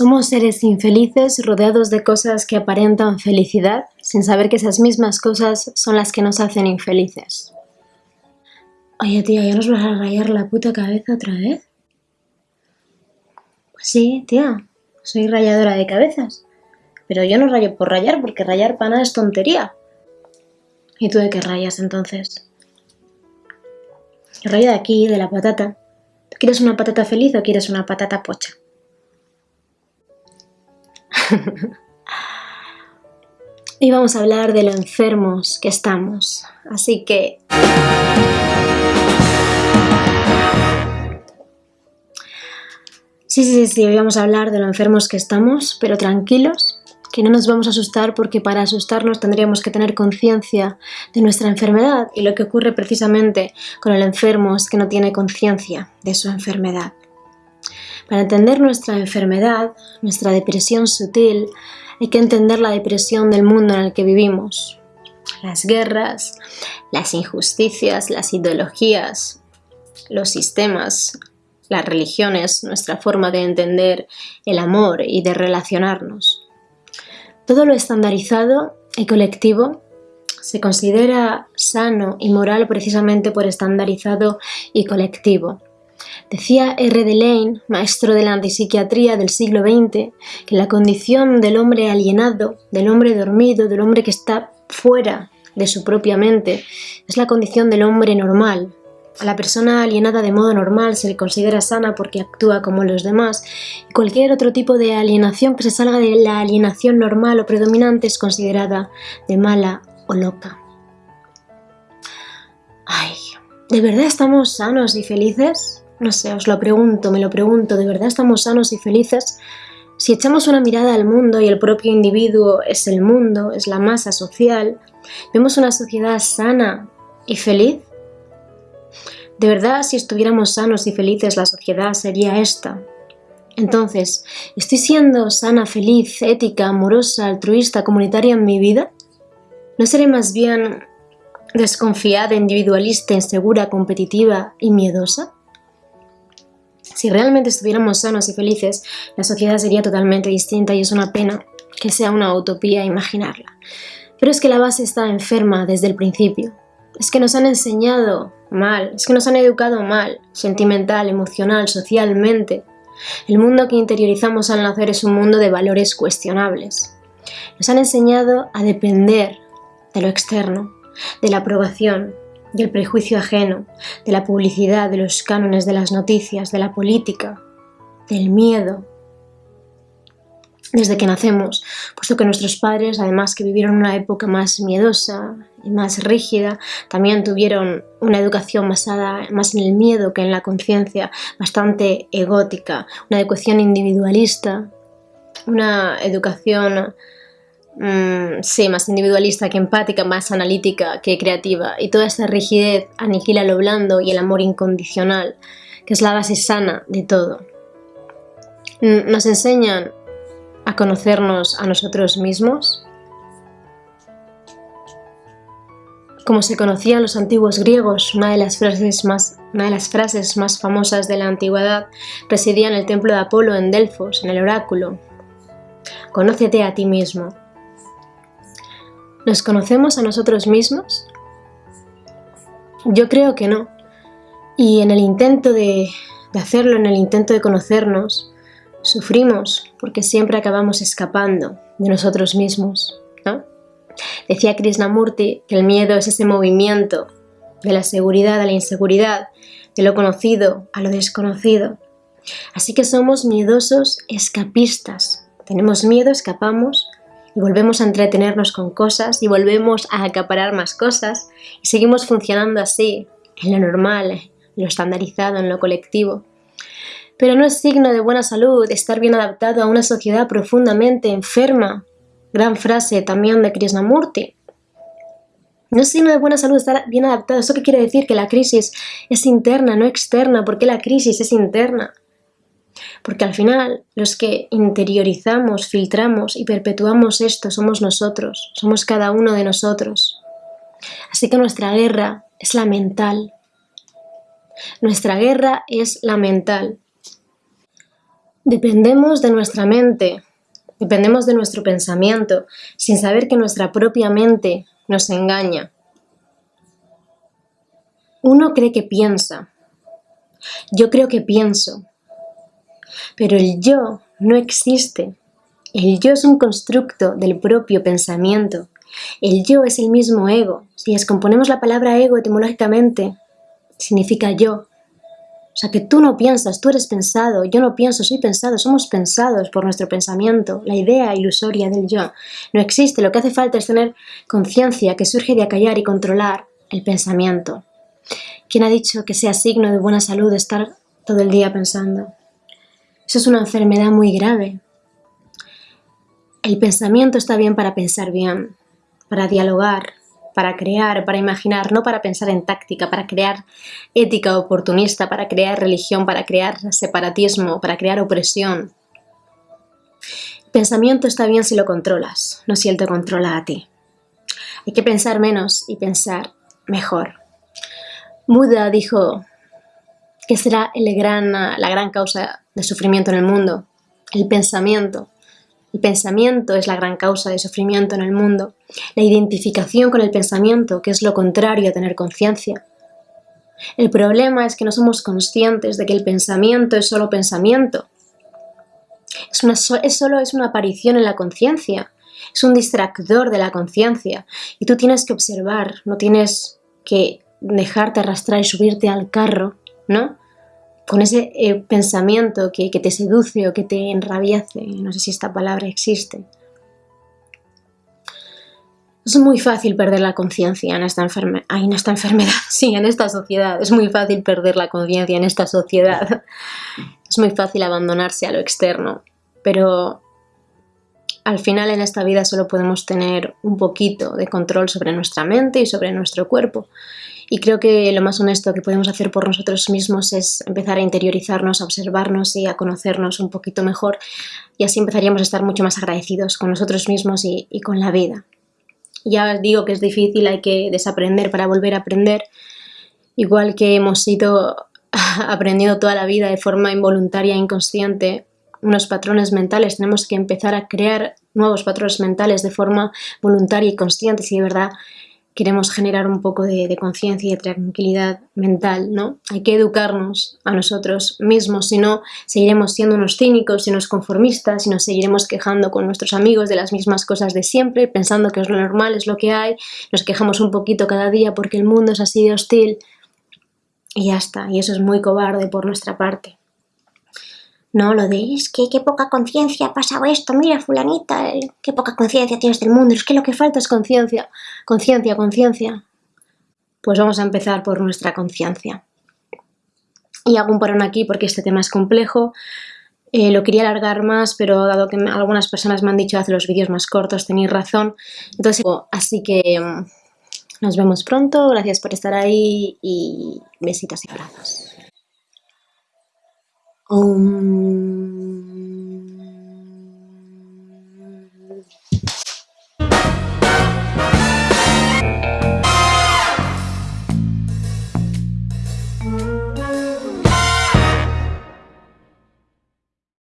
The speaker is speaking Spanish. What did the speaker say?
Somos seres infelices rodeados de cosas que aparentan felicidad sin saber que esas mismas cosas son las que nos hacen infelices. Oye tía, ¿ya nos vas a rayar la puta cabeza otra vez? Pues sí, tía, soy rayadora de cabezas. Pero yo no rayo por rayar, porque rayar para nada es tontería. ¿Y tú de qué rayas entonces? Rayo de aquí, de la patata. ¿Tú quieres una patata feliz o quieres una patata pocha? y vamos a hablar de lo enfermos que estamos. Así que... Sí, sí, sí, hoy vamos a hablar de lo enfermos que estamos, pero tranquilos, que no nos vamos a asustar porque para asustarnos tendríamos que tener conciencia de nuestra enfermedad y lo que ocurre precisamente con el enfermo es que no tiene conciencia de su enfermedad. Para entender nuestra enfermedad, nuestra depresión sutil, hay que entender la depresión del mundo en el que vivimos. Las guerras, las injusticias, las ideologías, los sistemas, las religiones, nuestra forma de entender el amor y de relacionarnos. Todo lo estandarizado y colectivo se considera sano y moral precisamente por estandarizado y colectivo. Decía R. de Lane, maestro de la antipsiquiatría del siglo XX, que la condición del hombre alienado, del hombre dormido, del hombre que está fuera de su propia mente, es la condición del hombre normal. A la persona alienada de modo normal se le considera sana porque actúa como los demás, y cualquier otro tipo de alienación que se salga de la alienación normal o predominante es considerada de mala o loca. Ay, ¿de verdad estamos sanos y felices? No sé, os lo pregunto, me lo pregunto, ¿de verdad estamos sanos y felices? Si echamos una mirada al mundo y el propio individuo es el mundo, es la masa social, ¿vemos una sociedad sana y feliz? De verdad, si estuviéramos sanos y felices, la sociedad sería esta. Entonces, ¿estoy siendo sana, feliz, ética, amorosa, altruista, comunitaria en mi vida? ¿No seré más bien desconfiada, individualista, insegura, competitiva y miedosa? Si realmente estuviéramos sanos y felices, la sociedad sería totalmente distinta y es una pena que sea una utopía imaginarla. Pero es que la base está enferma desde el principio. Es que nos han enseñado mal, es que nos han educado mal, sentimental, emocional, socialmente. El mundo que interiorizamos al nacer es un mundo de valores cuestionables. Nos han enseñado a depender de lo externo, de la aprobación, del prejuicio ajeno, de la publicidad, de los cánones de las noticias, de la política, del miedo. Desde que nacemos, puesto que nuestros padres, además que vivieron una época más miedosa y más rígida, también tuvieron una educación basada más en el miedo que en la conciencia, bastante egótica, una educación individualista, una educación Mm, sí, más individualista que empática, más analítica que creativa. Y toda esta rigidez aniquila lo blando y el amor incondicional, que es la base sana de todo. Mm, nos enseñan a conocernos a nosotros mismos, como se conocían los antiguos griegos, una de las frases más, una de las frases más famosas de la antigüedad residía en el templo de Apolo en Delfos, en el oráculo. Conócete a ti mismo. ¿Nos conocemos a nosotros mismos? Yo creo que no. Y en el intento de, hacerlo, en el intento de conocernos, sufrimos porque siempre acabamos escapando de nosotros mismos. ¿no? Decía Krishnamurti que el miedo es ese movimiento de la seguridad a la inseguridad, de lo conocido a lo desconocido. Así que somos miedosos escapistas. Tenemos miedo, escapamos, y volvemos a entretenernos con cosas y volvemos a acaparar más cosas y seguimos funcionando así, en lo normal, en lo estandarizado, en lo colectivo. Pero no es signo de buena salud estar bien adaptado a una sociedad profundamente enferma. Gran frase también de Krishnamurti. No es signo de buena salud estar bien adaptado. ¿Eso qué quiere decir? Que la crisis es interna, no externa. ¿Por qué la crisis es interna? Porque al final los que interiorizamos, filtramos y perpetuamos esto somos nosotros, somos cada uno de nosotros. Así que nuestra guerra es la mental. Nuestra guerra es la mental. Dependemos de nuestra mente, dependemos de nuestro pensamiento, sin saber que nuestra propia mente nos engaña. Uno cree que piensa, yo creo que pienso, pero el yo no existe. El yo es un constructo del propio pensamiento. El yo es el mismo ego. Si descomponemos la palabra ego etimológicamente, significa yo. O sea, que tú no piensas, tú eres pensado, yo no pienso, soy pensado, somos pensados por nuestro pensamiento, la idea ilusoria del yo. No existe, lo que hace falta es tener conciencia que surge de acallar y controlar el pensamiento. ¿Quién ha dicho que sea signo de buena salud estar todo el día pensando? Eso es una enfermedad muy grave. El pensamiento está bien para pensar bien, para dialogar, para crear, para imaginar, no para pensar en táctica, para crear ética oportunista, para crear religión, para crear separatismo, para crear opresión. El pensamiento está bien si lo controlas, no si él te controla a ti. Hay que pensar menos y pensar mejor. Buda dijo que será el gran, la gran causa de sufrimiento en el mundo, el pensamiento. El pensamiento es la gran causa de sufrimiento en el mundo. La identificación con el pensamiento, que es lo contrario a tener conciencia. El problema es que no somos conscientes de que el pensamiento es solo pensamiento. Es, una, es solo es una aparición en la conciencia. Es un distractor de la conciencia. Y tú tienes que observar, no tienes que dejarte arrastrar y subirte al carro, ¿no? Con ese eh, pensamiento que, te seduce o que te enrabiece, no sé si esta palabra existe. Es muy fácil perder la conciencia en, esta en esta enfermedad, sí, en esta sociedad. Es muy fácil perder la conciencia en esta sociedad. Es muy fácil abandonarse a lo externo, pero al final en esta vida solo podemos tener un poquito de control sobre nuestra mente y sobre nuestro cuerpo. Y creo que lo más honesto que podemos hacer por nosotros mismos es empezar a interiorizarnos, a observarnos y a conocernos un poquito mejor. Y así empezaríamos a estar mucho más agradecidos con nosotros mismos y, con la vida. Ya digo que es difícil, hay que desaprender para volver a aprender. Igual que hemos ido aprendiendo toda la vida de forma involuntaria e inconsciente unos patrones mentales, tenemos que empezar a crear nuevos patrones mentales de forma voluntaria y consciente si de verdad queremos generar un poco de, conciencia y de tranquilidad mental, ¿no? Hay que educarnos a nosotros mismos, si no seguiremos siendo unos cínicos y unos conformistas y nos seguiremos quejando con nuestros amigos de las mismas cosas de siempre, pensando que es lo normal, es lo que hay, nos quejamos un poquito cada día porque el mundo es así de hostil y ya está, y eso es muy cobarde por nuestra parte. No, lo de que qué poca conciencia ha pasado esto, mira fulanita, eh, qué poca conciencia tienes del mundo, es que lo que falta es conciencia, conciencia, conciencia. Pues vamos a empezar por nuestra conciencia. Y hago un parón aquí porque este tema es complejo, eh, lo quería alargar más, pero dado que algunas personas me han dicho hacer los vídeos más cortos, tenéis razón, entonces, así que mm, nos vemos pronto, gracias por estar ahí y besitos y abrazos. Om